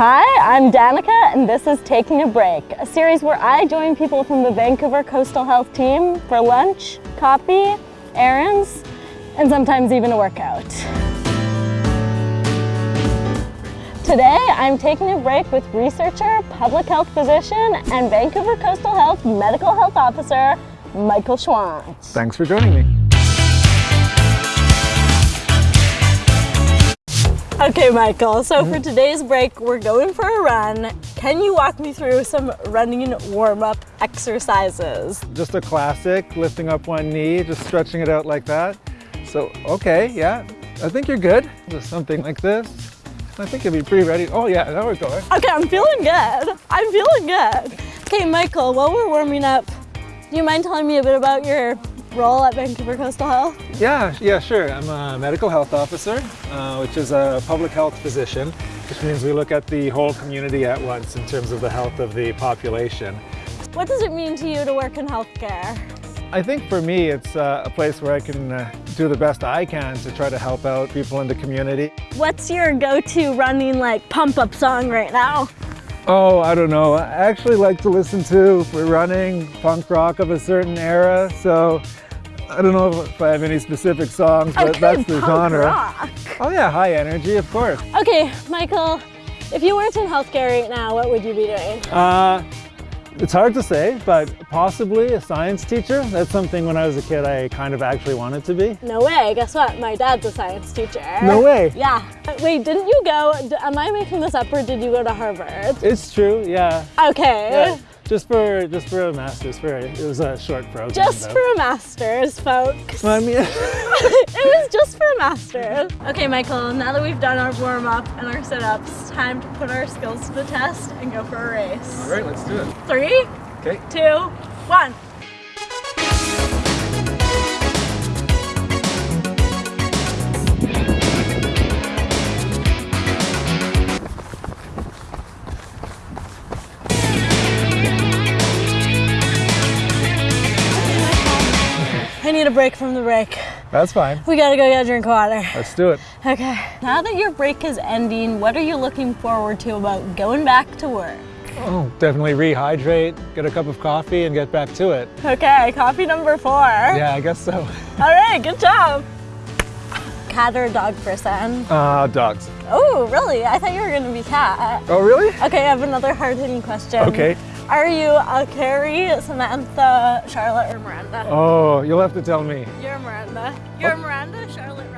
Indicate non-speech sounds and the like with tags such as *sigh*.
I'm Danica and this is Taking a Break, a series where I join people from the Vancouver Coastal Health team for lunch, coffee, errands, and sometimes even a workout. Today, I'm taking a break with researcher, public health physician, and Vancouver Coastal Health Medical Health Officer, Michael Schwandt. Thanks for joining me. Okay, Michael, so for today's break, we're going for a run. Can you walk me through some running warm-up exercises? Just a classic, lifting up one knee, just stretching it out like that. So, okay, yeah, I think you're good. Just something like this. I think you'll be pretty ready. Oh yeah, now we're going. Okay, I'm feeling good. I'm feeling good. Okay, Michael, while we're warming up, do you mind telling me a bit about your role at Vancouver Coastal Health? Yeah, yeah, sure. I'm a medical health officer, uh, which is a public health physician, which means we look at the whole community at once in terms of the health of the population. What does it mean to you to work in healthcare? I think for me, it's uh, a place where I can uh, do the best I can to try to help out people in the community. What's your go-to running like pump-up song right now? Oh, I don't know. I actually like to listen to, for running, punk rock of a certain era, so I don't know if I have any specific songs, but okay, that's the genre. Rock. Oh yeah, high energy, of course. Okay, Michael, if you weren't in healthcare right now, what would you be doing? Uh, it's hard to say, but possibly a science teacher. That's something when I was a kid I kind of actually wanted to be. No way, guess what? My dad's a science teacher. No way. Yeah. Wait, didn't you go, am I making this up or did you go to Harvard? It's true, yeah. Okay. yeah. Just for just for a master's, for it was a short program. Just though. for a master's, folks. Well, I mean, *laughs* *laughs* it was just for a master's. Okay, Michael, now that we've done our warm up and our sit ups, time to put our skills to the test and go for a race. all right, let's do it. Three, Okay. two, one. Need a break from the break. That's fine. We gotta go get a drink of water. Let's do it. Okay. Now that your break is ending, what are you looking forward to about going back to work? Oh, definitely rehydrate, get a cup of coffee, and get back to it. Okay, coffee number four. Yeah, I guess so. All right, good job. Cat or dog person? Uh, dogs. Oh, really? I thought you were gonna be cat. Oh, really? Okay, I have another hard-hitting question. Okay. Are you a Carrie, Samantha, Charlotte, or Miranda? Oh, you'll have to tell me. You're Miranda. You're oh. Miranda, Charlotte,